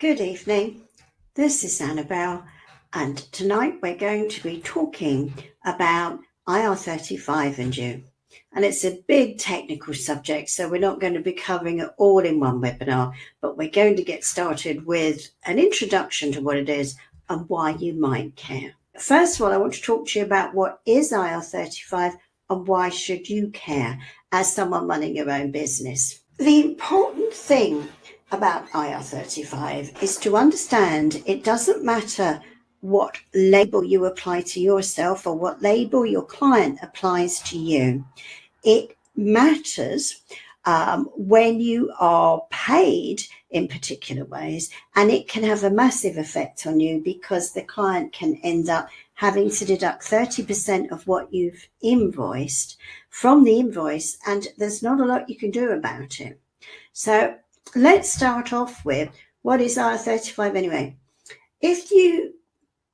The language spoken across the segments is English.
Good evening. This is Annabelle, and tonight we're going to be talking about IR35 and you. And it's a big technical subject, so we're not going to be covering it all in one webinar, but we're going to get started with an introduction to what it is and why you might care. First of all, I want to talk to you about what is IR35 and why should you care as someone running your own business. The important thing about IR35 is to understand it doesn't matter what label you apply to yourself or what label your client applies to you. It matters um, when you are paid in particular ways, and it can have a massive effect on you because the client can end up having to deduct 30% of what you've invoiced from the invoice, and there's not a lot you can do about it. So let's start off with what is IR35 anyway? If you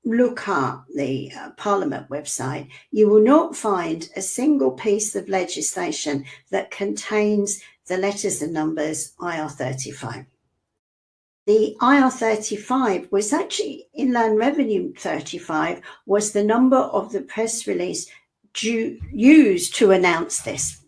look up the uh, Parliament website, you will not find a single piece of legislation that contains the letters and numbers IR35. The IR35 was actually Inland Revenue 35 was the number of the press release due, used to announce this.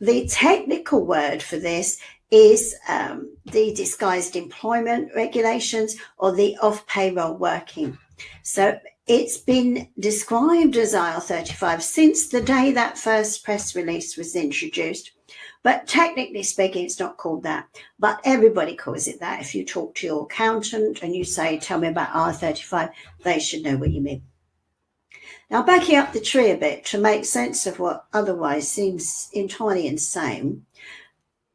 The technical word for this is um, the disguised employment regulations or the off payroll working. So it's been described as IR35 since the day that first press release was introduced. But technically speaking, it's not called that. But everybody calls it that. If you talk to your accountant and you say, tell me about IR35, they should know what you mean. Now, backing up the tree a bit to make sense of what otherwise seems entirely insane,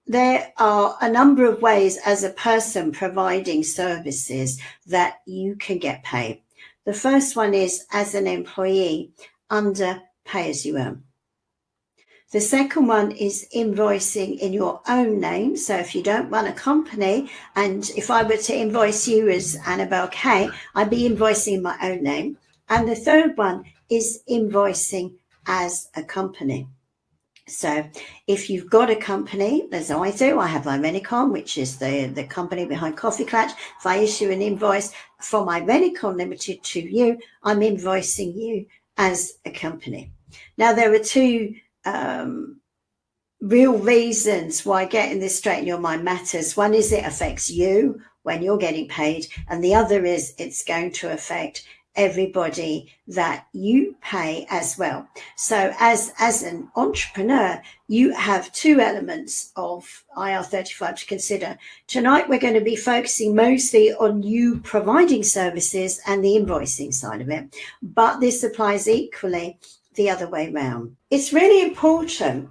there are a number of ways as a person providing services that you can get paid. The first one is as an employee under pay as you earn. The second one is invoicing in your own name. So if you don't run a company, and if I were to invoice you as Annabelle K, I'd be invoicing in my own name. And the third one is invoicing as a company. So if you've got a company, as I do, I have Irenicon, which is the, the company behind Coffee Klatch. If I issue an invoice from Irenicon Limited to you, I'm invoicing you as a company. Now, there are two um, real reasons why getting this straight in your mind matters. One is it affects you when you're getting paid, and the other is it's going to affect everybody that you pay as well. So as, as an entrepreneur, you have two elements of IR35 to consider. Tonight, we're going to be focusing mostly on you providing services and the invoicing side of it, but this applies equally the other way around. It's really important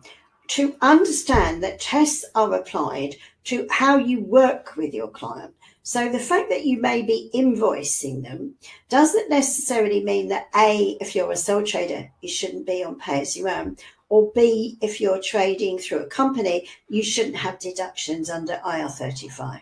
to understand that tests are applied to how you work with your client. So the fact that you may be invoicing them doesn't necessarily mean that A, if you're a sole trader, you shouldn't be on pay as you earn, or B, if you're trading through a company, you shouldn't have deductions under IR35.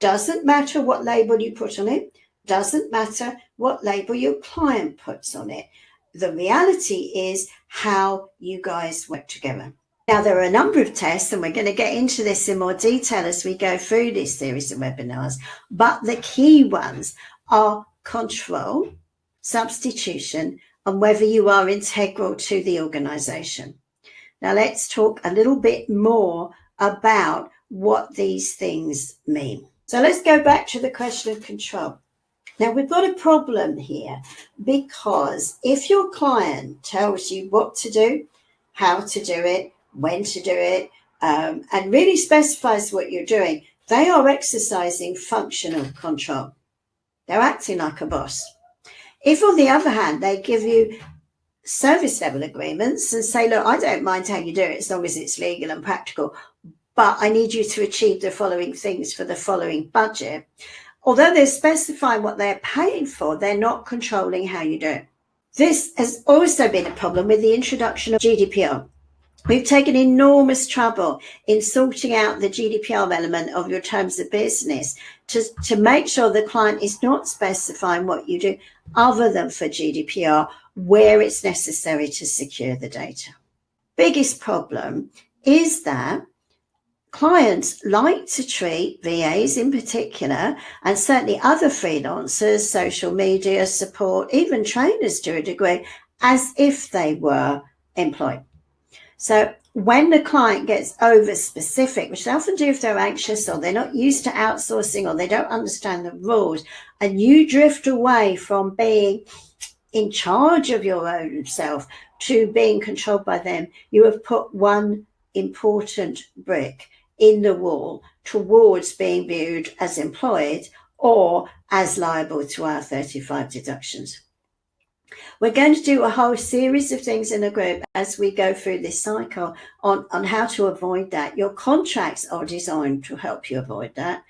Doesn't matter what label you put on it, doesn't matter what label your client puts on it. The reality is how you guys work together. Now, there are a number of tests, and we're going to get into this in more detail as we go through this series of webinars. But the key ones are control, substitution, and whether you are integral to the organization. Now, let's talk a little bit more about what these things mean. So let's go back to the question of control. Now, we've got a problem here because if your client tells you what to do, how to do it, when to do it, um, and really specifies what you're doing, they are exercising functional control. They're acting like a boss. If, on the other hand, they give you service level agreements and say, look, I don't mind how you do it as long as it's legal and practical, but I need you to achieve the following things for the following budget. Although they're specifying what they're paying for, they're not controlling how you do it. This has also been a problem with the introduction of GDPR. We've taken enormous trouble in sorting out the GDPR element of your terms of business to, to make sure the client is not specifying what you do other than for GDPR where it's necessary to secure the data. Biggest problem is that clients like to treat VAs in particular, and certainly other freelancers, social media support, even trainers to a degree, as if they were employed. So when the client gets over specific, which they often do if they're anxious or they're not used to outsourcing or they don't understand the rules, and you drift away from being in charge of your own self to being controlled by them, you have put one important brick in the wall towards being viewed as employed or as liable to IR35 deductions. We're going to do a whole series of things in a group as we go through this cycle on, on how to avoid that. Your contracts are designed to help you avoid that.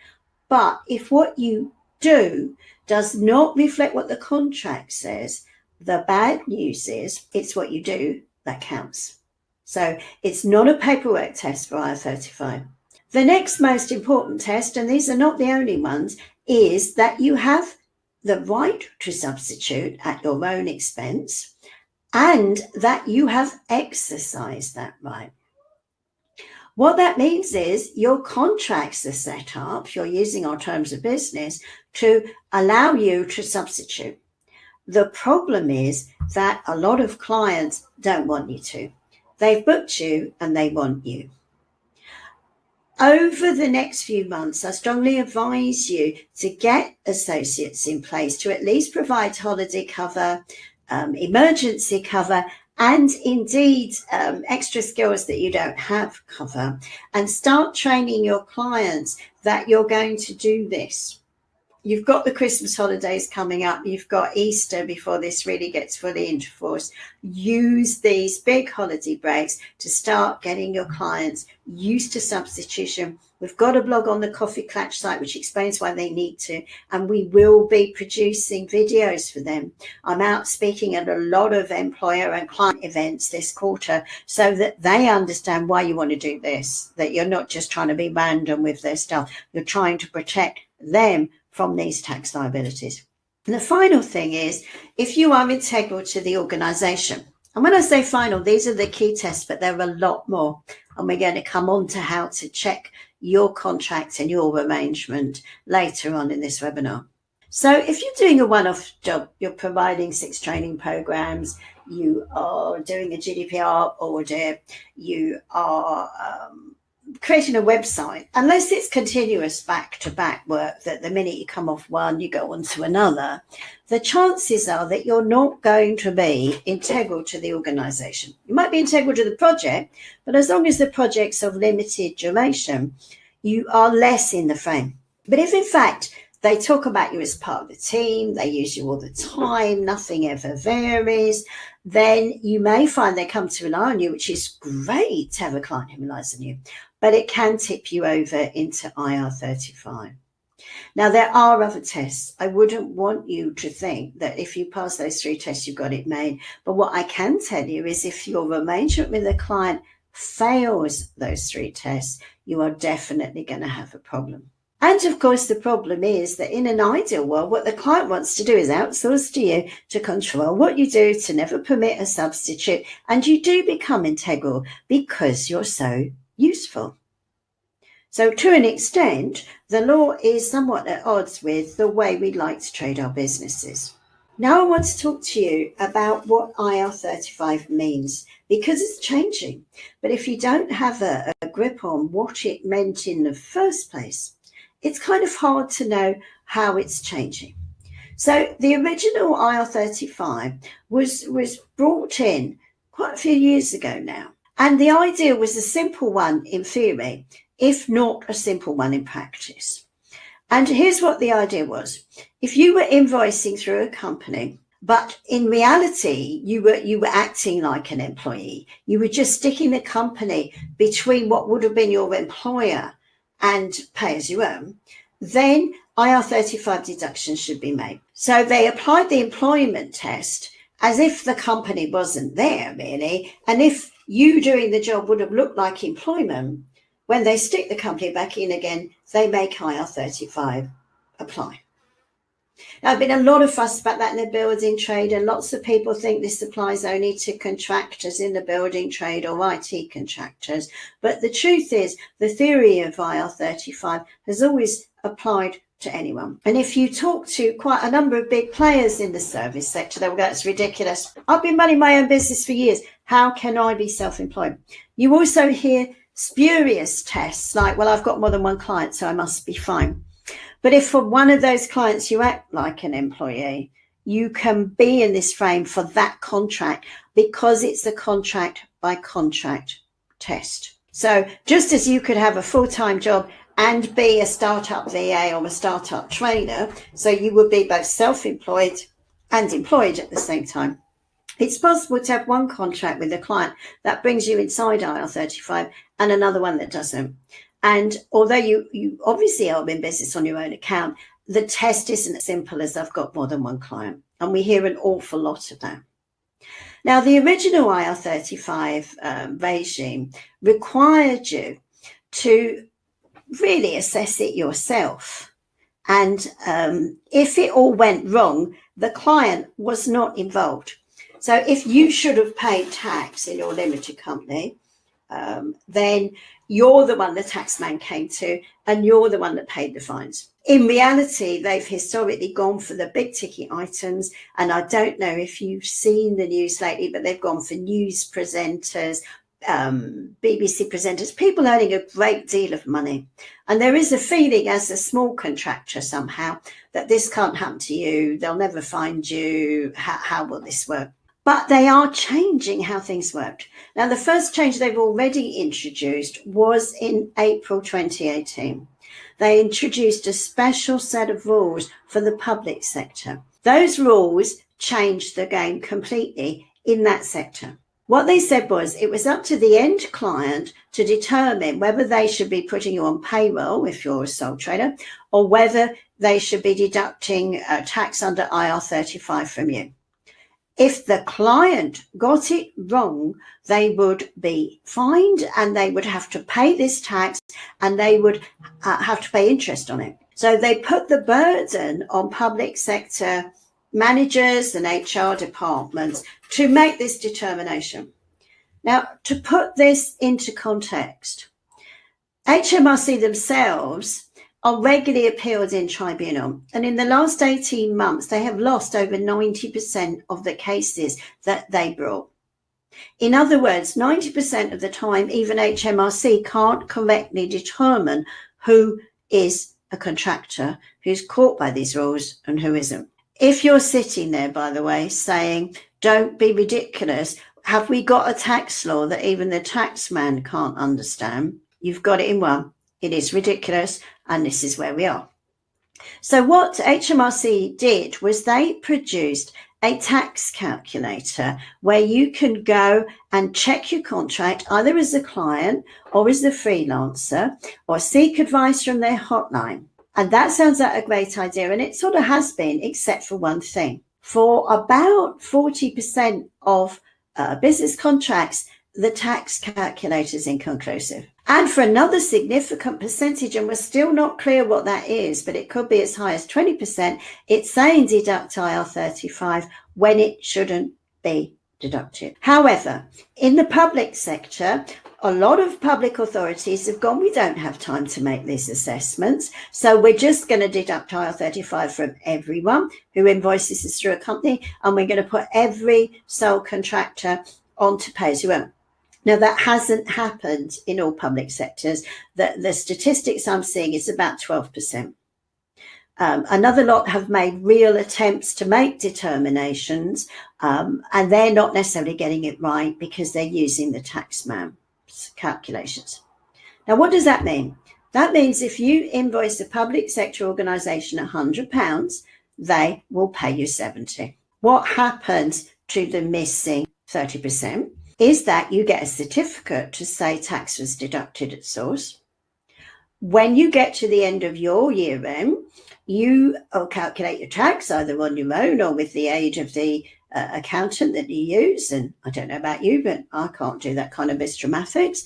But if what you do does not reflect what the contract says, the bad news is it's what you do that counts. So it's not a paperwork test for IR35. The next most important test, and these are not the only ones, is that you have the right to substitute at your own expense and that you have exercised that right. What that means is your contracts are set up, you're using our terms of business to allow you to substitute. The problem is that a lot of clients don't want you to. They've booked you and they want you. Over the next few months, I strongly advise you to get associates in place to at least provide holiday cover, um, emergency cover, and indeed um, extra skills that you don't have cover, and start training your clients that you're going to do this you've got the Christmas holidays coming up, you've got Easter before this really gets fully into force. Use these big holiday breaks to start getting your clients used to substitution. We've got a blog on the Coffee Klatch site which explains why they need to, and we will be producing videos for them. I'm out speaking at a lot of employer and client events this quarter so that they understand why you want to do this, that you're not just trying to be random with their stuff, you're trying to protect them from these tax liabilities. And the final thing is, if you are integral to the organisation, and when I say final, these are the key tests, but there are a lot more. And we're going to come on to how to check your contract and your arrangement later on in this webinar. So if you're doing a one-off job, you're providing six training programs, you are doing a GDPR audit, you are um, creating a website, unless it's continuous back to back work that the minute you come off one, you go on to another, the chances are that you're not going to be integral to the organization. You might be integral to the project, but as long as the project's of limited duration, you are less in the frame. But if in fact they talk about you as part of the team, they use you all the time, nothing ever varies, then you may find they come to rely on you, which is great to have a client who relies on you but it can tip you over into IR35. Now, there are other tests. I wouldn't want you to think that if you pass those three tests, you've got it made. But what I can tell you is if your arrangement with a client fails those three tests, you are definitely going to have a problem. And of course, the problem is that in an ideal world, what the client wants to do is outsource to you to control what you do, to never permit a substitute. And you do become integral because you're so useful. So to an extent, the law is somewhat at odds with the way we like to trade our businesses. Now I want to talk to you about what IR35 means because it's changing. But if you don't have a, a grip on what it meant in the first place, it's kind of hard to know how it's changing. So the original IR35 was, was brought in quite a few years ago now. And the idea was a simple one in theory, if not a simple one in practice. And here's what the idea was. If you were invoicing through a company, but in reality, you were you were acting like an employee. You were just sticking the company between what would have been your employer and pay as you earn. Then IR35 deductions should be made. So they applied the employment test as if the company wasn't there really. And if you doing the job would have looked like employment, when they stick the company back in again, they make IR35 apply. There have been a lot of fuss about that in the building trade, and lots of people think this applies only to contractors in the building trade or IT contractors. But the truth is, the theory of IR35 has always applied to anyone. And if you talk to quite a number of big players in the service sector, they'll go, that's ridiculous. I've been running my own business for years. How can I be self-employed? You also hear spurious tests like, well, I've got more than one client, so I must be fine. But if for one of those clients you act like an employee, you can be in this frame for that contract because it's a contract by contract test. So just as you could have a full-time job and be a startup VA or a startup trainer, so you would be both self-employed and employed at the same time. It's possible to have one contract with a client that brings you inside IR35 and another one that doesn't. And although you, you obviously are in business on your own account, the test isn't as simple as I've got more than one client. And we hear an awful lot of that. Now, the original IR35 um, regime required you to really assess it yourself. And um, if it all went wrong, the client was not involved. So if you should have paid tax in your limited company, um, then you're the one the taxman came to and you're the one that paid the fines. In reality, they've historically gone for the big ticket items. And I don't know if you've seen the news lately, but they've gone for news presenters, um, BBC presenters, people earning a great deal of money. And there is a feeling as a small contractor somehow that this can't happen to you. They'll never find you. How, how will this work? but they are changing how things work. Now, the first change they've already introduced was in April 2018. They introduced a special set of rules for the public sector. Those rules changed the game completely in that sector. What they said was it was up to the end client to determine whether they should be putting you on payroll if you're a sole trader or whether they should be deducting uh, tax under IR35 from you. If the client got it wrong, they would be fined and they would have to pay this tax and they would uh, have to pay interest on it. So they put the burden on public sector managers and HR departments to make this determination. Now, to put this into context, HMRC themselves are regularly appealed in tribunal. And in the last 18 months, they have lost over 90% of the cases that they brought. In other words, 90% of the time, even HMRC can't correctly determine who is a contractor, who's caught by these rules and who isn't. If you're sitting there, by the way, saying, don't be ridiculous, have we got a tax law that even the taxman can't understand? You've got it in one. It is ridiculous and this is where we are. So what HMRC did was they produced a tax calculator where you can go and check your contract either as a client or as a freelancer or seek advice from their hotline. And that sounds like a great idea. And it sort of has been, except for one thing. For about 40% of uh, business contracts, the tax calculator is inconclusive. And for another significant percentage, and we're still not clear what that is, but it could be as high as 20%, it's saying deduct IR35 when it shouldn't be deducted. However, in the public sector, a lot of public authorities have gone, we don't have time to make these assessments. So we're just going to deduct IR35 from everyone who invoices us through a company. And we're going to put every sole contractor onto pay as you earn. Now, that hasn't happened in all public sectors. The, the statistics I'm seeing is about 12%. Um, another lot have made real attempts to make determinations, um, and they're not necessarily getting it right because they're using the taxman calculations. Now, what does that mean? That means if you invoice a public sector organisation £100, they will pay you 70. What happens to the missing 30%? is that you get a certificate to say tax was deducted at source. When you get to the end of your year end, you will calculate your tax either on your own or with the aid of the uh, accountant that you use. And I don't know about you, but I can't do that kind of mathematics.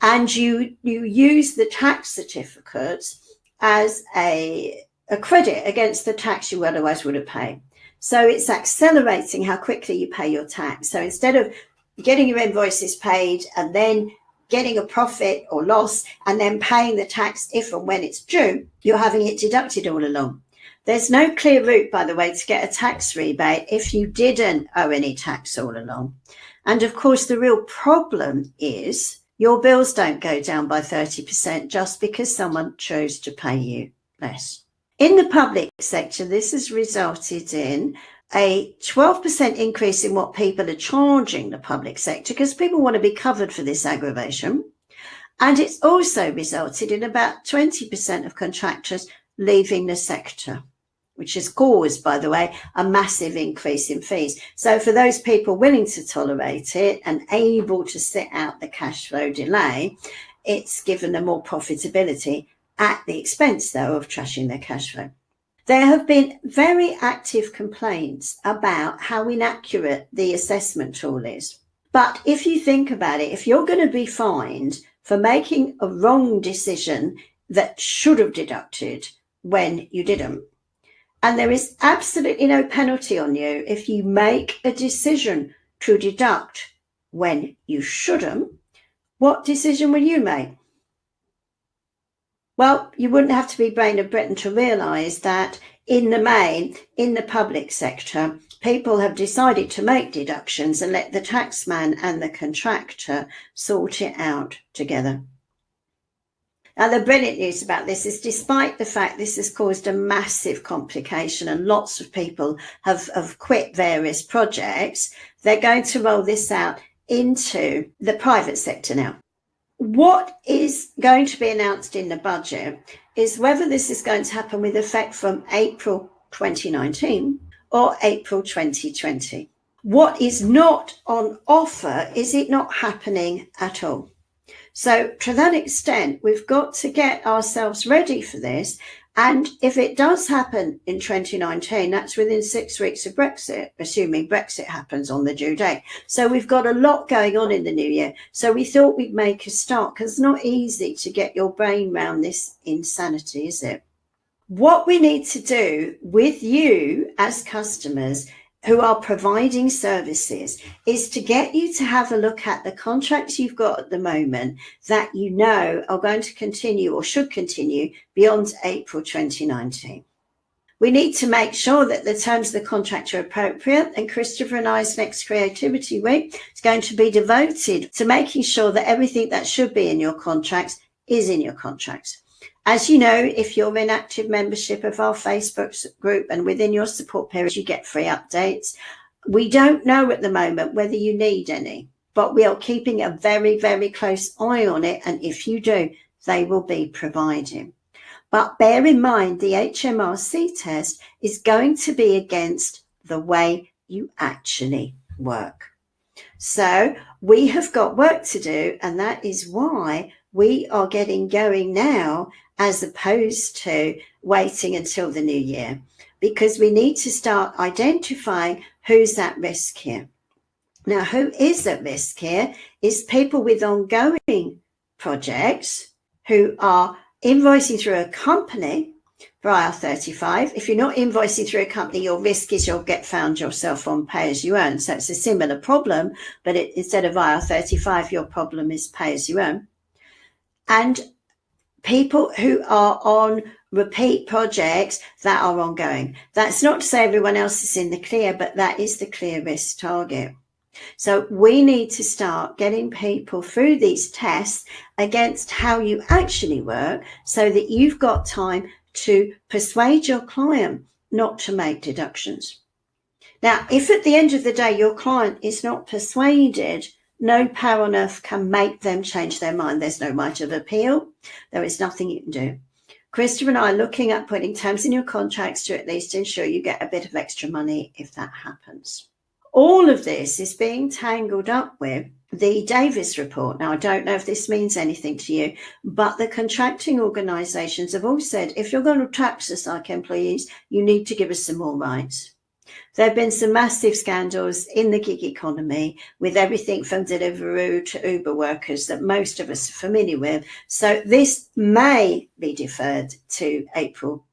And you, you use the tax certificates as a a credit against the tax you otherwise would have paid. So it's accelerating how quickly you pay your tax. So instead of getting your invoices paid and then getting a profit or loss and then paying the tax if and when it's due, you're having it deducted all along. There's no clear route, by the way, to get a tax rebate if you didn't owe any tax all along. And of course, the real problem is your bills don't go down by 30% just because someone chose to pay you less. In the public sector, this has resulted in a 12% increase in what people are charging the public sector because people want to be covered for this aggravation. And it's also resulted in about 20% of contractors leaving the sector, which has caused, by the way, a massive increase in fees. So for those people willing to tolerate it and able to sit out the cash flow delay, it's given them more profitability at the expense, though, of trashing their cash flow. There have been very active complaints about how inaccurate the assessment tool is. But if you think about it, if you're going to be fined for making a wrong decision that should have deducted when you didn't, and there is absolutely no penalty on you if you make a decision to deduct when you shouldn't, what decision will you make? Well, you wouldn't have to be Brain of Britain to realise that in the main, in the public sector, people have decided to make deductions and let the taxman and the contractor sort it out together. Now, the brilliant news about this is despite the fact this has caused a massive complication and lots of people have, have quit various projects, they're going to roll this out into the private sector now. What is going to be announced in the budget is whether this is going to happen with effect from April 2019 or April 2020. What is not on offer is it not happening at all. So to that extent, we've got to get ourselves ready for this and if it does happen in 2019, that's within six weeks of Brexit, assuming Brexit happens on the due date. So we've got a lot going on in the new year. So we thought we'd make a start because it's not easy to get your brain around this insanity, is it? What we need to do with you as customers who are providing services is to get you to have a look at the contracts you've got at the moment that you know are going to continue or should continue beyond April 2019. We need to make sure that the terms of the contract are appropriate and Christopher and I's next creativity week is going to be devoted to making sure that everything that should be in your contracts is in your contracts. As you know, if you're in active membership of our Facebook group and within your support period, you get free updates. We don't know at the moment whether you need any, but we are keeping a very, very close eye on it. And if you do, they will be provided. But bear in mind, the HMRC test is going to be against the way you actually work. So we have got work to do, and that is why we are getting going now as opposed to waiting until the new year because we need to start identifying who's at risk here. Now, who is at risk here is people with ongoing projects who are invoicing through a company for IR35. If you're not invoicing through a company, your risk is you'll get found yourself on pay as you earn. So it's a similar problem, but it, instead of IR35, your problem is pay as you earn and people who are on repeat projects that are ongoing. That's not to say everyone else is in the clear, but that is the clear risk target. So we need to start getting people through these tests against how you actually work so that you've got time to persuade your client not to make deductions. Now, if at the end of the day your client is not persuaded no power on earth can make them change their mind. There's no right of appeal. There is nothing you can do. Christopher and I are looking at putting terms in your contracts to at least ensure you get a bit of extra money if that happens. All of this is being tangled up with the Davis report. Now, I don't know if this means anything to you, but the contracting organisations have all said if you're going to tax us like employees, you need to give us some more rights. There have been some massive scandals in the gig economy with everything from Deliveroo to Uber workers that most of us are familiar with. So this may be deferred to April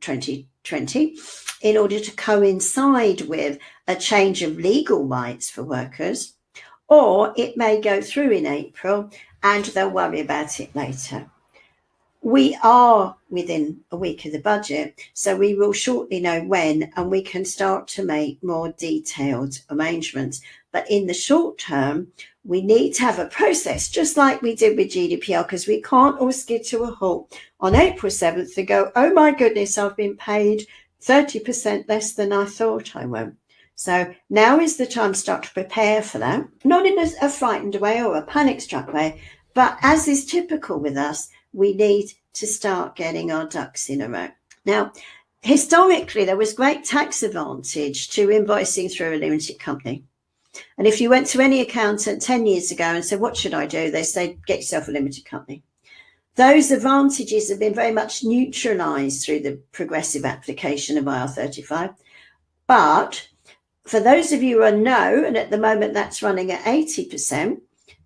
2020 in order to coincide with a change of legal rights for workers, or it may go through in April and they'll worry about it later. We are within a week of the budget, so we will shortly know when and we can start to make more detailed arrangements. But in the short term, we need to have a process, just like we did with GDPR, because we can't all skid to a halt on April 7th and go, oh my goodness, I've been paid 30% less than I thought I would. So now is the time to start to prepare for that, not in a, a frightened way or a panic struck way, but as is typical with us, we need to start getting our ducks in a row. Now, historically, there was great tax advantage to invoicing through a limited company. And if you went to any accountant 10 years ago and said, what should I do? They say, get yourself a limited company. Those advantages have been very much neutralized through the progressive application of IR35. But for those of you who are no, and at the moment that's running at 80%,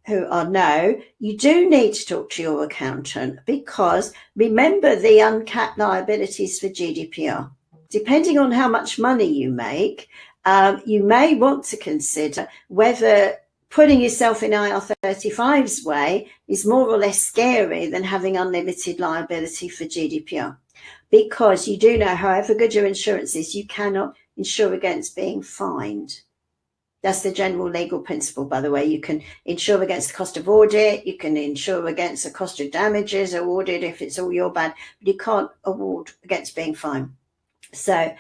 who are no, you do need to talk to your accountant because remember the uncapped liabilities for GDPR. Depending on how much money you make, um, you may want to consider whether putting yourself in IR35's way is more or less scary than having unlimited liability for GDPR. Because you do know, however good your insurance is, you cannot insure against being fined. That's the general legal principle, by the way. You can insure against the cost of audit. You can insure against the cost of damages awarded if it's all your bad, but you can't award against being fined. So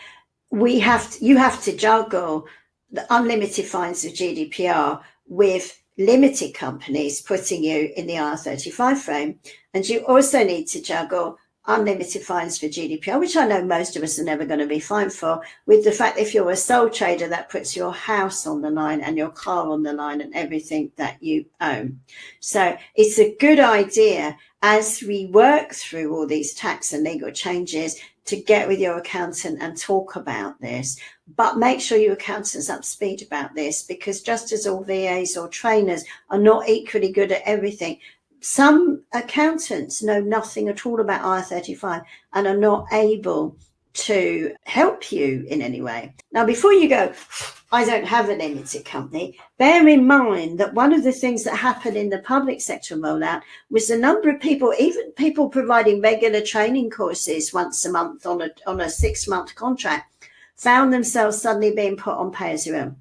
we have to, you have to juggle the unlimited fines of GDPR with limited companies putting you in the IR35 frame. And you also need to juggle unlimited fines for GDPR, which I know most of us are never going to be fined for, with the fact if you're a sole trader, that puts your house on the line and your car on the line and everything that you own. So it's a good idea as we work through all these tax and legal changes to get with your accountant and talk about this. But make sure your accountant's up to speed about this because just as all VAs or trainers are not equally good at everything, some accountants know nothing at all about IR35 and are not able to help you in any way. Now, before you go, I don't have a limited company, bear in mind that one of the things that happened in the public sector rollout was the number of people, even people providing regular training courses once a month on a, on a six month contract, found themselves suddenly being put on pay as you earn.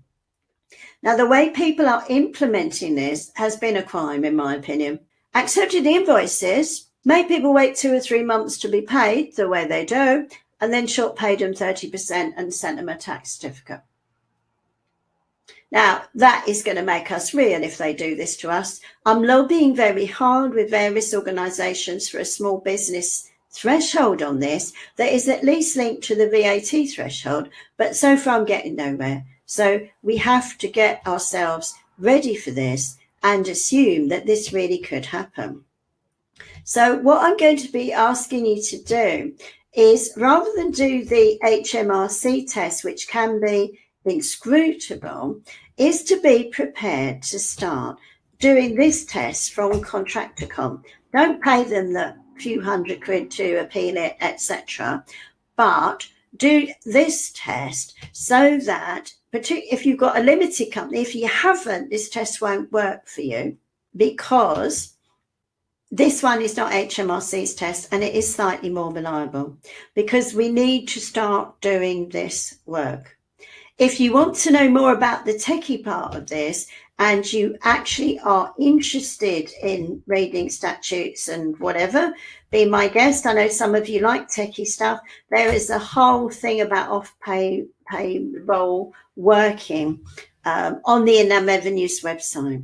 Now, the way people are implementing this has been a crime, in my opinion. Accepted invoices made people wait two or three months to be paid the way they do, and then short paid them 30% and sent them a tax certificate. Now, that is going to make us real if they do this to us. I'm lobbying very hard with various organisations for a small business threshold on this that is at least linked to the VAT threshold, but so far I'm getting nowhere. So we have to get ourselves ready for this and assume that this really could happen. So what I'm going to be asking you to do is rather than do the HMRC test, which can be inscrutable, is to be prepared to start doing this test from Contracticon. Don't pay them the few hundred quid to appeal it, etc. But do this test so that if you've got a limited company, if you haven't, this test won't work for you because this one is not HMRC's test and it is slightly more reliable because we need to start doing this work. If you want to know more about the techie part of this and you actually are interested in reading statutes and whatever, be my guest. I know some of you like techie stuff. There is a whole thing about off-pay payroll working um, on the Inland Revenue's website.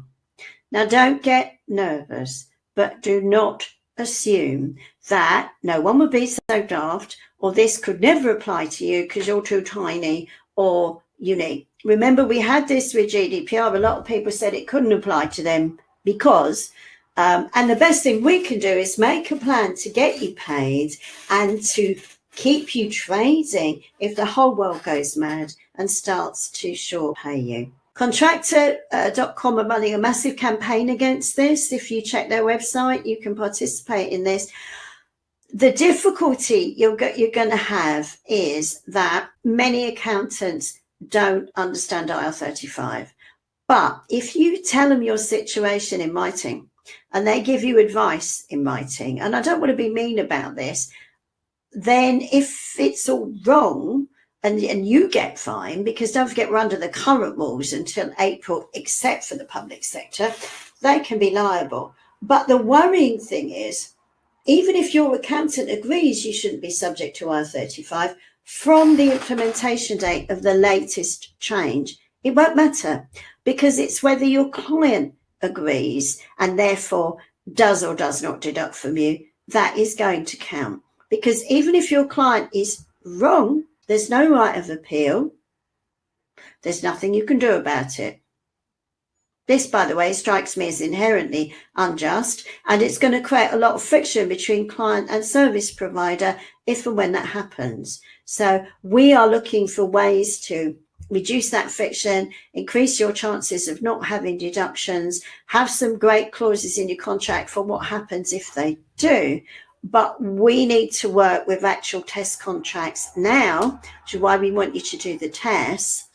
Now, don't get nervous but do not assume that no one would be so daft or this could never apply to you because you're too tiny or unique. Remember, we had this with GDPR. A lot of people said it couldn't apply to them because, um, and the best thing we can do is make a plan to get you paid and to keep you trading if the whole world goes mad and starts to short pay you. Contractor.com are running a massive campaign against this. If you check their website, you can participate in this. the difficulty you're, go- you're going to have is that many accountants don't understand IR35. But if you tell them your situation in writing and they give you advice in writing, and I don't want to be mean about this, then if it's all wrong and, and you get fined, because don't forget we're under the current rules until April, except for the public sector, they can be liable. But the worrying thing is, even if your accountant agrees you shouldn't be subject to IR35, from the implementation date of the latest change, it won't matter because it's whether your client agrees and therefore does or does not deduct from you, that is going to count. Because even if your client is wrong, there's no right of appeal. There's nothing you can do about it. This, by the way, strikes me as inherently unjust, and it's going to create a lot of friction between client and service provider if and when that happens. So we are looking for ways to reduce that friction, increase your chances of not having deductions, have some great clauses in your contract for what happens if they do. But we need to work with actual test contracts now, which is why we want you to do the tests,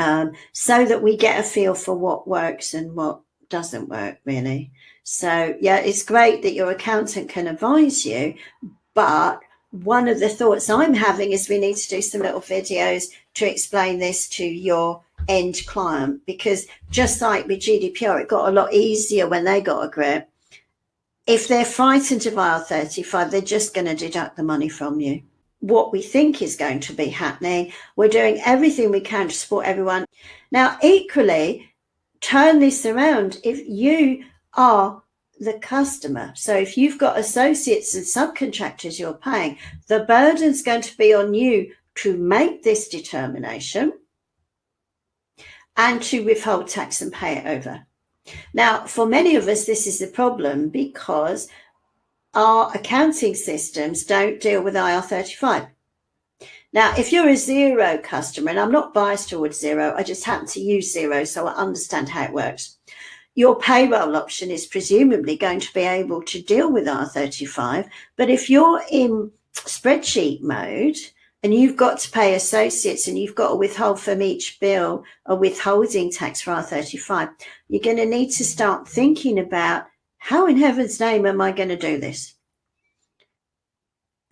um, so that we get a feel for what works and what doesn't work, really. So, yeah, it's great that your accountant can advise you, but one of the thoughts I'm having is we need to do some little videos to explain this to your end client because just like with GDPR, it got a lot easier when they got a grip. If they're frightened of IR35, they're just going to deduct the money from you. What we think is going to be happening, we're doing everything we can to support everyone. Now, equally, turn this around. If you are the customer. So if you've got associates and subcontractors you're paying, the burden's going to be on you to make this determination and to withhold tax and pay it over. Now, for many of us, this is the problem because our accounting systems don't deal with IR35. Now, if you're a Xero customer, and I'm not biased towards Xero, I just happen to use Xero, so I understand how it works your payroll option is presumably going to be able to deal with IR35. But if you're in spreadsheet mode and you've got to pay associates and you've got to withhold from each bill a withholding tax for IR35, you're going to need to start thinking about how in heaven's name am I going to do this?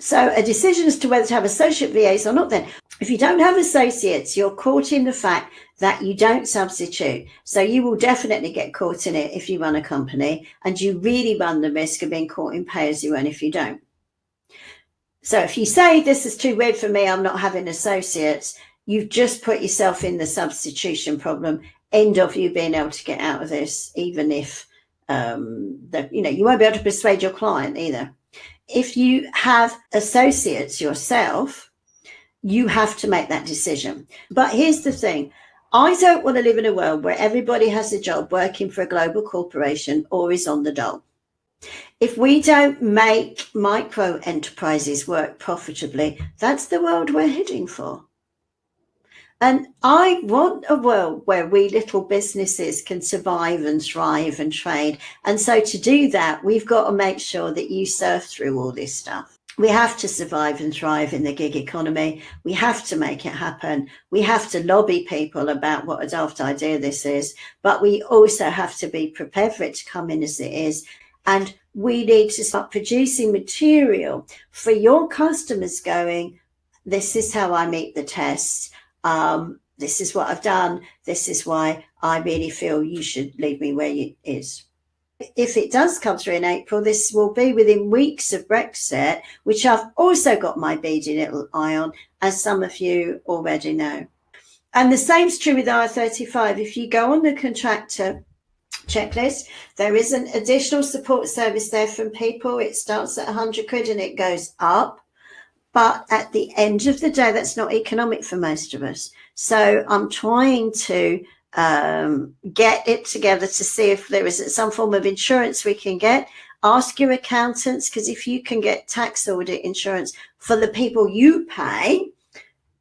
So a decision as to whether to have associate VAs or not then. If you don't have associates, you're caught in the fact that you don't substitute. So you will definitely get caught in it if you run a company and you really run the risk of being caught in pay as you earn if you don't. So if you say this is too weird for me, I'm not having associates, you've just put yourself in the substitution problem, end of you being able to get out of this, even if um, that you know you won't be able to persuade your client either. If you have associates yourself, you have to make that decision. But here's the thing I don't want to live in a world where everybody has a job working for a global corporation or is on the dole. If we don't make micro enterprises work profitably, that's the world we're heading for. And I want a world where we little businesses can survive and thrive and trade. And so to do that, we've got to make sure that you surf through all this stuff we have to survive and thrive in the gig economy. We have to make it happen. We have to lobby people about what a daft idea this is, but we also have to be prepared for it to come in as it is. And we need to start producing material for your customers going, this is how I meet the test. Um, this is what I've done. This is why I really feel you should leave me where it is if it does come through in April, this will be within weeks of Brexit, which I've also got my beady little eye on, as some of you already know. And the same is true with IR35. If you go on the contractor checklist, there is an additional support service there from people. It starts at 100 quid and it goes up. But at the end of the day, that's not economic for most of us. So I'm trying to um, get it together to see if there is some form of insurance we can get. Ask your accountants because if you can get tax audit insurance for the people you pay,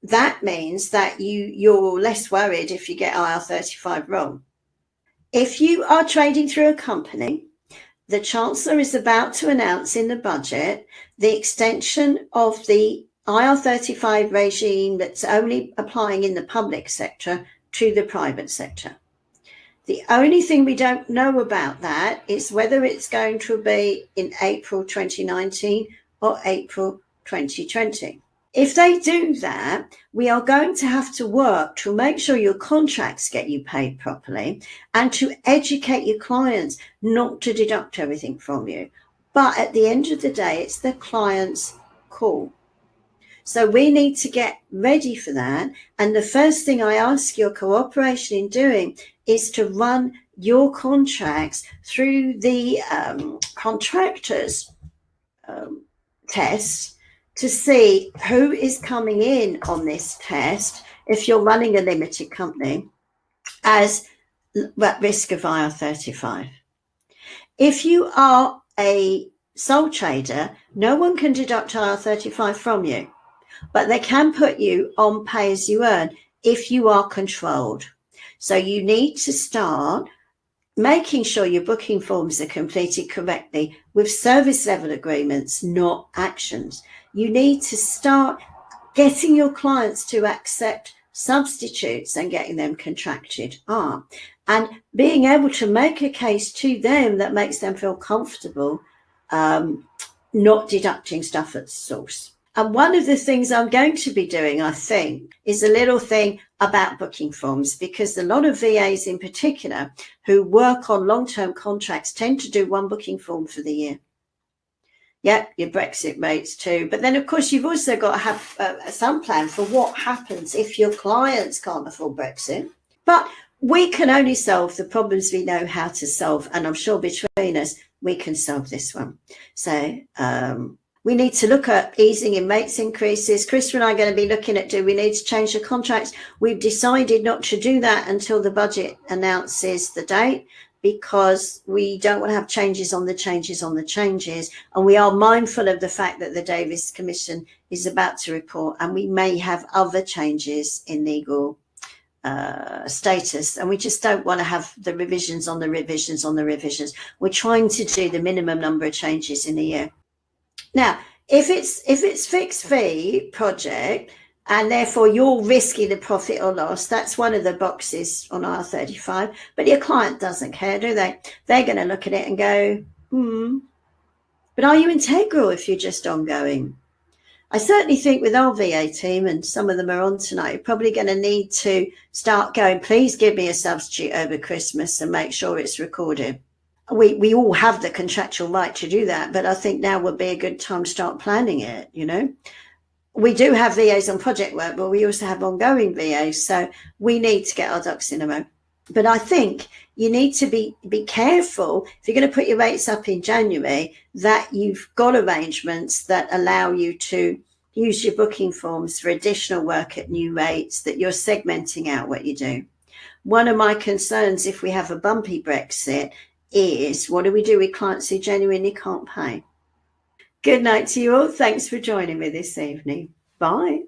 that means that you you're less worried if you get IR35 wrong. If you are trading through a company the Chancellor is about to announce in the budget the extension of the IR35 regime that's only applying in the public sector to the private sector. The only thing we don't know about that is whether it's going to be in April 2019 or April 2020. If they do that, we are going to have to work to make sure your contracts get you paid properly and to educate your clients not to deduct everything from you. But at the end of the day, it's the client's call. So we need to get ready for that. And the first thing I ask your cooperation in doing is to run your contracts through the um, contractors um, tests to see who is coming in on this test if you're running a limited company as at risk of IR35. If you are a sole trader, no one can deduct IR35 from you, but they can put you on pay as you earn if you are controlled. So you need to start making sure your booking forms are completed correctly with service level agreements, not actions you need to start getting your clients to accept substitutes and getting them contracted are and being able to make a case to them that makes them feel comfortable um, not deducting stuff at source. And one of the things I'm going to be doing, I think, is a little thing about booking forms because a lot of VAs in particular who work on long-term contracts tend to do one booking form for the year. Yep, your Brexit rates too. But then, of course, you've also got to have uh, some plan for what happens if your clients can't afford Brexit. But we can only solve the problems we know how to solve. And I'm sure between us, we can solve this one. So um, we need to look at easing in rates increases. Chris and I are going to be looking at do we need to change the contracts? We've decided not to do that until the budget announces the date because we don't want to have changes on the changes on the changes. And we are mindful of the fact that the Davis Commission is about to report and we may have other changes in legal uh, status and we just don't want to have the revisions on the revisions on the revisions. We're trying to do the minimum number of changes in a year. Now, if it's if it's fixed fee project, and therefore you're risking the profit or loss. That's one of the boxes on IR35. but your client doesn't care, do they? They're going to look at it and go, hmm, but are you integral if you're just ongoing? I certainly think with our VA team, and some of them are on tonight, you're probably going to need to start going, please give me a substitute over Christmas and make sure it's recorded. We, we all have the contractual right to do that, but I think now would be a good time to start planning it, you know? we do have VAs on project work, but we also have ongoing VAs. So we need to get our ducks in a row. But I think you need to be, be careful if you're going to put your rates up in January that you've got arrangements that allow you to use your booking forms for additional work at new rates, that you're segmenting out what you do. One of my concerns if we have a bumpy Brexit is what do we do with clients who genuinely can't pay? Good night to you all. Thanks for joining me this evening. Bye.